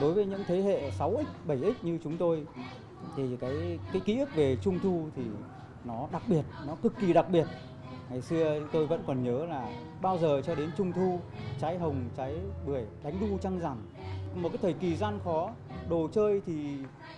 Đối với những thế hệ 6X, 7X như chúng tôi thì cái cái ký ức về Trung thu thì nó đặc biệt, nó cực kỳ đặc biệt. Ngày xưa tôi vẫn còn nhớ là bao giờ cho đến Trung thu, trái hồng, trái bưởi, đánh đu trăng rằm. Một cái thời kỳ gian khó, đồ chơi thì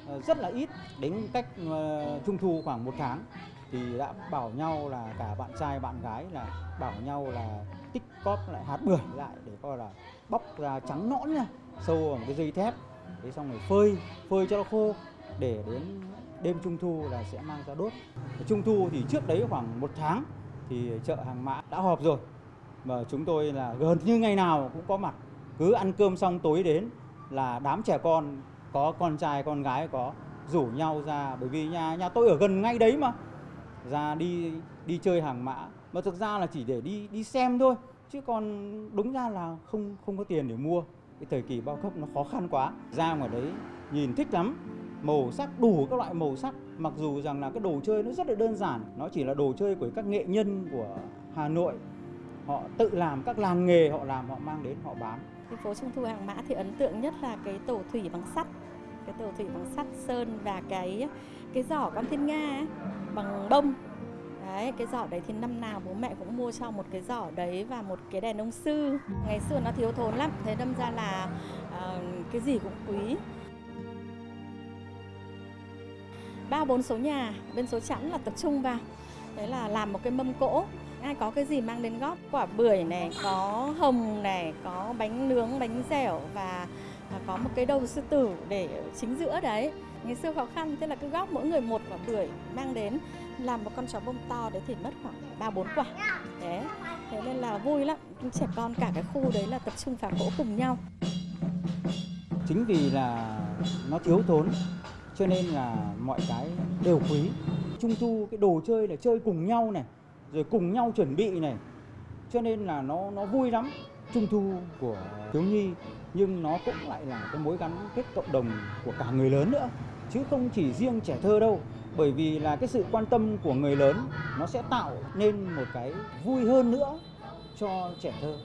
ờ, rất là ít, đến cách ờ, Trung thu khoảng một tháng thì đã bảo nhau là cả bạn trai bạn gái là bảo nhau là tích cóp lại hạt bưởi lại để coi là bóc ra trắng nõn nha sâu vào một cái dây thép. Thế xong rồi phơi phơi cho nó khô để đến đêm trung thu là sẽ mang ra đốt. Trung thu thì trước đấy khoảng một tháng thì chợ hàng mã đã họp rồi. Và chúng tôi là gần như ngày nào cũng có mặt cứ ăn cơm xong tối đến là đám trẻ con có con trai, con gái có rủ nhau ra. Bởi vì nhà nhà tôi ở gần ngay đấy mà. Ra đi đi chơi hàng mã. Mà thực ra là chỉ để đi đi xem thôi. Chứ còn đúng ra là không không có tiền để mua. Cái thời kỳ bao cấp nó khó khăn quá. Ra ngoài đấy, nhìn thích lắm. Màu sắc, đủ các loại màu sắc. Mặc dù rằng là cái đồ chơi nó rất là đơn giản. Nó chỉ là đồ chơi của các nghệ nhân của Hà Nội. Họ tự làm các làng nghề, họ làm, họ mang đến, họ bán. Cái phố Trung thu hàng mã thì ấn tượng nhất là cái tổ thủy bằng sắt. Cái tổ thủy bằng sắt sơn và cái cái giỏ con thiên nga ấy, bằng bông. Đấy cái giỏ đấy thì năm nào bố mẹ cũng mua cho một cái giỏ đấy và một cái đèn ông sư. Ngày xưa nó thiếu thốn lắm thế đâm ra là uh, cái gì cũng quý. Ba bốn số nhà bên số chẵn là tập trung vào. Đấy là làm một cái mâm cỗ ai có cái gì mang đến góp quả bưởi này có hồng này có bánh nướng, bánh dẻo và à, có một cái đầu sư tử để chính giữa đấy. Ngày xưa khó khăn, thế là cứ góp mỗi người một quả bưởi mang đến, làm một con chó bông to đấy thì mất khoảng ba bốn quả. Đấy thế nên là vui lắm. Trẻ con cả cái khu đấy là tập trung phá cỗ cùng nhau. Chính vì là nó thiếu thốn, cho nên là mọi cái đều quý. Trung thu, cái đồ chơi là chơi cùng nhau này rồi cùng nhau chuẩn bị này. Cho nên là nó nó vui lắm. Trung thu của thiếu nhi, nhưng nó cũng lại là cái mối gắn kết cộng đồng của cả người lớn nữa. Chứ không chỉ riêng trẻ thơ đâu, bởi vì là cái sự quan tâm của người lớn nó sẽ tạo nên một cái vui hơn nữa cho trẻ thơ.